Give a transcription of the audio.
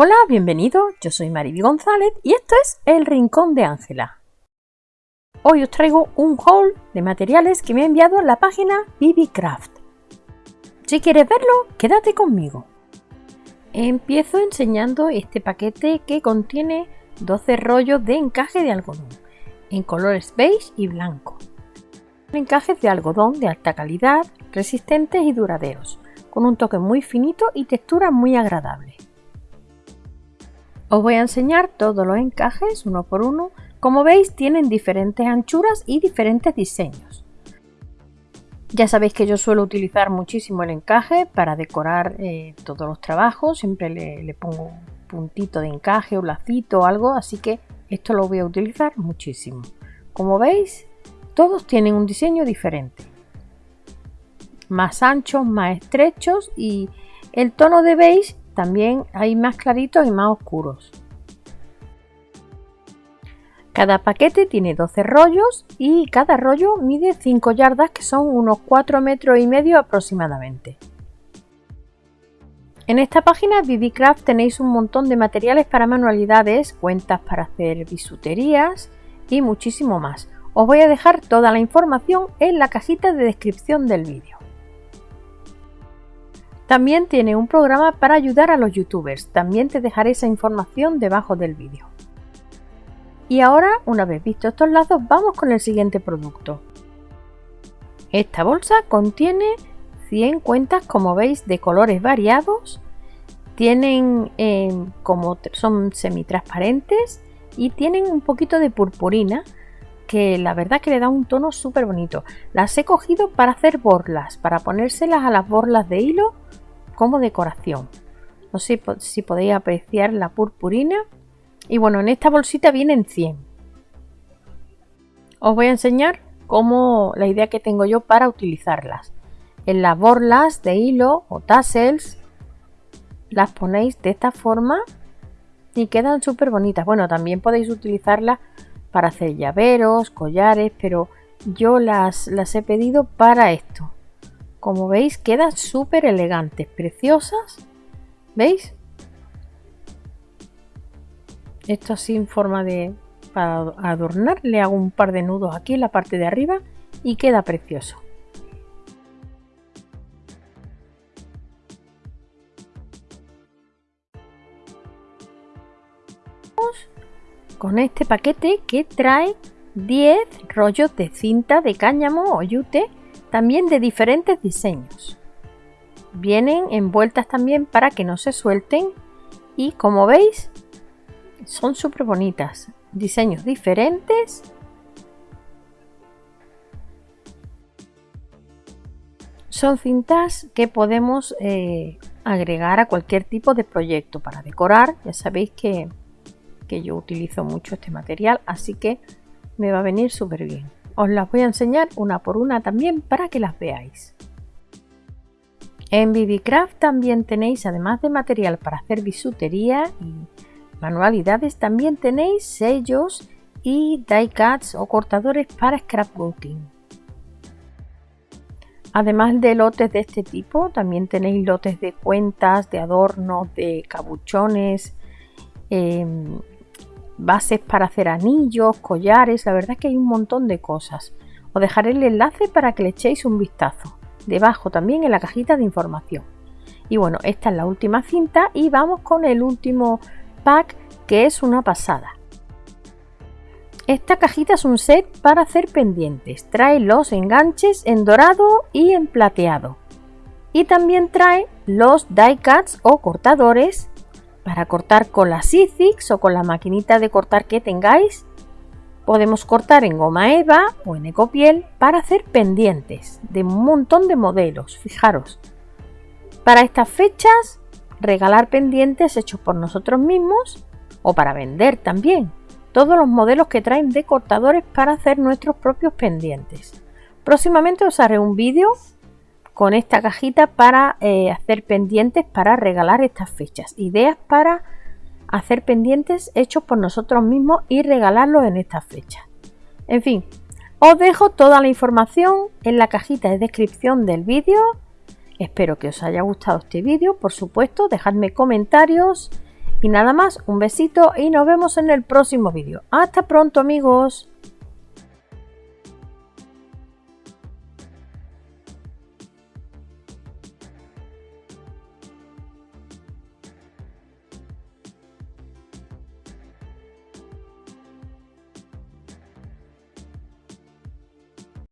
Hola, bienvenido, yo soy Mariby González y esto es El Rincón de Ángela. Hoy os traigo un haul de materiales que me ha enviado la página BBCraft. Si quieres verlo, quédate conmigo. Empiezo enseñando este paquete que contiene 12 rollos de encaje de algodón en colores beige y blanco. Encajes de algodón de alta calidad, resistentes y duraderos, con un toque muy finito y textura muy agradable. Os voy a enseñar todos los encajes uno por uno. Como veis tienen diferentes anchuras y diferentes diseños. Ya sabéis que yo suelo utilizar muchísimo el encaje para decorar eh, todos los trabajos. Siempre le, pongo un puntito de encaje o lacito o algo, así que esto lo voy a utilizar muchísimo. Como veis, todos tienen un diseño diferente. Más anchos, más estrechos y el tono de beige también hay más claritos y más oscuros. Cada paquete tiene 12 rollos y cada rollo mide 5 yardas que son unos 4 metros y medio aproximadamente. En esta página BBCraft tenéis un montón de materiales para manualidades, cuentas para hacer bisuterías y muchísimo más. Os voy a dejar toda la información en la cajita de descripción del vídeo. También tiene un programa para ayudar a los youtubers, también te dejaré esa información debajo del vídeo. Y ahora, una vez visto estos lazos, vamos con el siguiente producto. Esta bolsa contiene 100 cuentas, como veis, de colores variados. Tienen eh, como son semitransparentes y tienen un poquito de purpurina que la verdad que le da un tono súper bonito. Las he cogido para hacer borlas, para ponérselas a las borlas de hilo como decoración. No sé si podéis apreciar la purpurina. Y bueno, en esta bolsita vienen 100. Os voy a enseñar cómo la idea que tengo yo para utilizarlas. En las borlas de hilo o tassels las ponéis de esta forma y quedan súper bonitas. Bueno, también podéis utilizarlas para hacer llaveros, collares, pero yo las, las he pedido para esto. Como veis quedan súper elegantes, preciosas. ¿Veis? Esto así en forma de... Para adornar le hago un par de nudos aquí en la parte de arriba y queda precioso. Con este paquete que trae 10 rollos de cinta de cáñamo o yute también de diferentes diseños. Vienen envueltas también para que no se suelten y como veis son súper bonitas. Diseños diferentes. Son cintas que podemos eh, agregar a cualquier tipo de proyecto para decorar. Ya sabéis que, que yo utilizo mucho este material, así que me va a venir súper bien. Os las voy a enseñar una por una también para que las veáis. En BBCraft también tenéis, además de material para hacer bisutería y manualidades, también tenéis sellos y die cuts o cortadores para scrapbooking. Además de lotes de este tipo, también tenéis lotes de cuentas, de adornos, de cabuchones, em, bases para hacer anillos, collares, la verdad es que hay un montón de cosas. Os dejaré el enlace para que le echéis un vistazo, debajo también en la cajita de información. Y bueno, esta es la última cinta y vamos con el último pack que es una pasada. Esta cajita es un set para hacer pendientes, trae los enganches en dorado y en plateado. Y también trae los die cuts o cortadores para cortar con la Sizzix o con la maquinita de cortar que tengáis. Podemos cortar en goma eva o en ecopiel para hacer pendientes de un montón de modelos, fijaros. Para estas fechas, regalar pendientes hechos por nosotros mismos o para vender también. Todos los modelos que traen de cortadores para hacer nuestros propios pendientes. Próximamente os haré un vídeo con esta cajita para eh, hacer pendientes para regalar estas fechas. Ideas para hacer pendientes hechos por nosotros mismos y regalarlos en estas fechas. En fin, os dejo toda la información en la cajita de descripción del vídeo. Espero que os haya gustado este vídeo. Por supuesto, dejadme comentarios Y nada más, un besito y nos vemos en el próximo vídeo. Hasta pronto amigos.